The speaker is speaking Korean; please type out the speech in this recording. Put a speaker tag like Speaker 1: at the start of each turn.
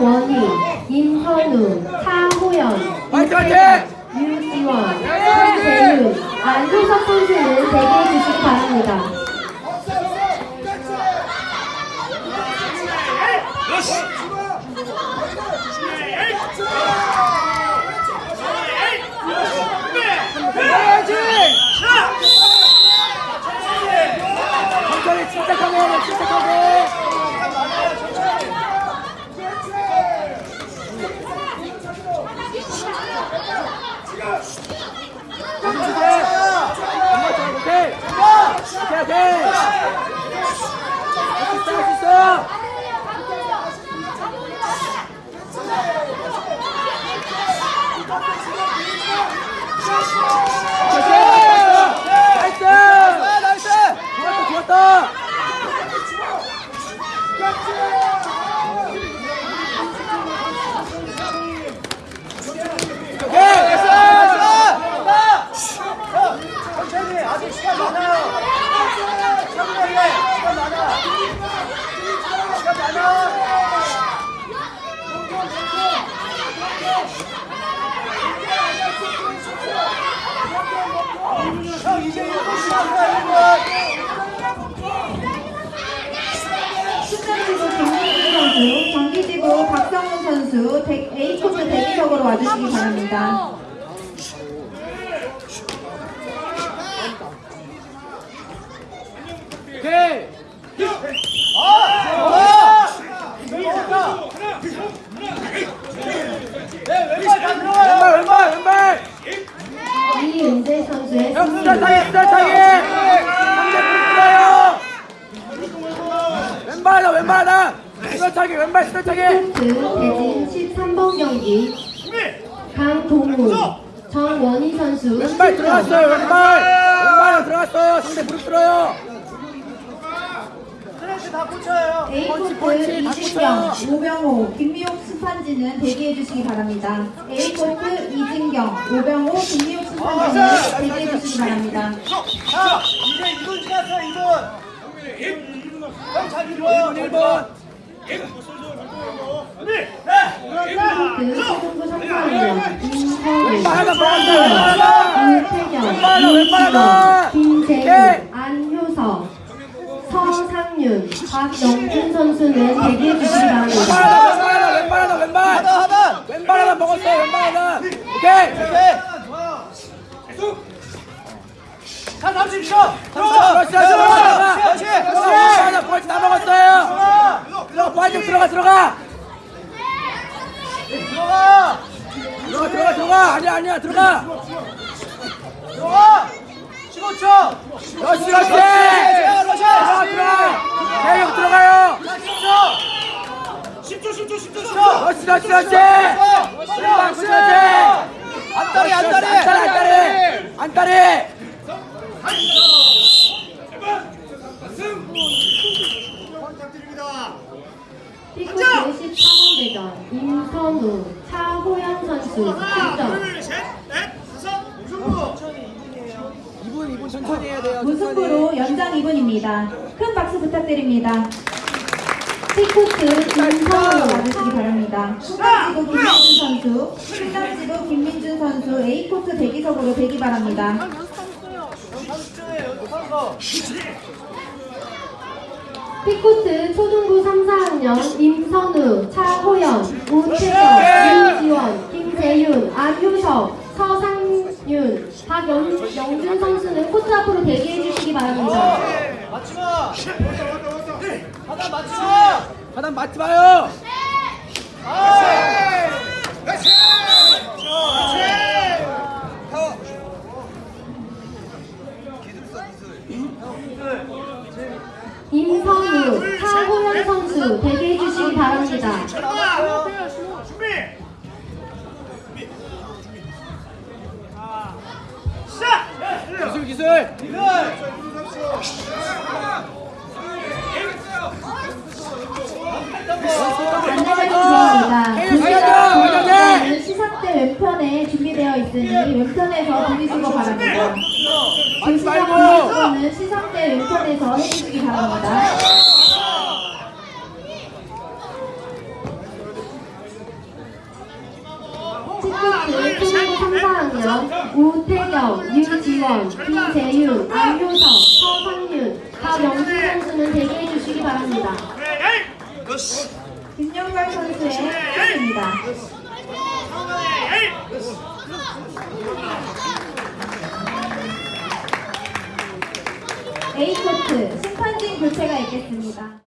Speaker 1: 정원희, 임헌우, 차호연, 이태현, 유지원, 손재윤, 안효석 선수는 대기해 주시기 바랍니다.
Speaker 2: God. 시간 많아요. 천천히, 시간 많아. 시간 많아. 형, 이제 1분 시간이다, 1분.
Speaker 1: 수장지구 김민준 선수, 경기지구 박성훈 선수, 대- A코트 대기석으로 와주시기 바랍니다.
Speaker 2: 오케이! 아! 왼발 왼발 왼발
Speaker 1: 이은재 선수의
Speaker 2: 형
Speaker 1: 승리.
Speaker 2: 수달 타기 수달 타기 상대 불러요 왼발하다 왼발하다 수달 타기 왼발 수달 타기
Speaker 1: 코트 대진 13번 경기 강동우, 정원희 선수
Speaker 2: 왼발
Speaker 1: 실점.
Speaker 2: 들어갔어요 왼발 왼발 들어갔어요 상대 무릎 들어요
Speaker 1: A코트
Speaker 2: 펀치, 다
Speaker 1: 이진경,
Speaker 2: 붙여요.
Speaker 1: 오병호, 김미옥 심판진은 대기해 주시기 바랍니다. A코트 이진경, 오병호, 김미옥 심판진은 대기해 주시기 바랍니다.
Speaker 3: 자, 이제 2분 지났어, 2분. 형 자기 좋아요.
Speaker 2: 1번
Speaker 1: 그 서동구 선수위원 임서우,
Speaker 2: 왼발하다
Speaker 1: 이태경,
Speaker 2: 왼발하다,
Speaker 1: 유태경,
Speaker 2: 왼발하다.
Speaker 1: 이지원,
Speaker 2: 오케이.
Speaker 1: 김재윤, 안효석, 서상윤, 박영준 선수는 대기해 주시기 바랍니다.
Speaker 2: 왼발하다 왼발하다 왼발
Speaker 3: 하단, 하단.
Speaker 2: 왼발하다 먹었어요 왼발하다 오케이
Speaker 3: 오케이. 자, 30초.
Speaker 2: 그렇지 들어가
Speaker 3: 그렇지.
Speaker 2: 들어가 벌써 다 먹었어요 들어가 빨리 들어가 들어가
Speaker 3: 들어가.
Speaker 2: 들어가 들어가 들어가 아니야 아니야 들어가
Speaker 3: 들어가. 15초.
Speaker 2: 그렇지 그렇지. 들어가 들어가 대형 들어가요
Speaker 3: 10초. 10초, 10초, 10초.
Speaker 2: 그렇지 그렇지 그렇지 왼발 그렇지
Speaker 3: 안다리, 안다리.
Speaker 2: 안다리 안다리 안다리
Speaker 1: 피코트 13번 대전 임선우, 차호영 선수 출전.
Speaker 2: 2분 2분 천천히 해야 돼요
Speaker 1: 무 승부로 연장 2분입니다. 큰 박수 부탁드립니다. 피코트 임선우 와주시기 바랍니다. 수강지구 김민준 선수, 수강지구 김민준 선수 A코트 대기석으로 대기 바랍니다.
Speaker 3: 형 30초에 연습하는
Speaker 1: 피코트 초등부 3, 4학년 임선우, 차호연, 우태경, 유지원, 김재윤, 안효석, 서상윤, 박영준 선수는 코트 앞으로 대기해 주시기 바랍니다.
Speaker 3: 맞지 마. 하단 맞지 마.
Speaker 2: 하단 맞지 마요
Speaker 3: 아.
Speaker 1: 임선우, 준비되어 있으니 왼편에서 돌리시고 바랍니다. 제시상은 그 시상대 왼편에서 해주시기 바랍니다. 친구들
Speaker 4: 상사은요 우태경, 유지원, 김재유, 안효석, 서상윤, 박영수 선수는 대기해 주시기 바랍니다.
Speaker 1: 김영달 선수의 선수입니다. A코트 심판진 교체가 있겠습니다.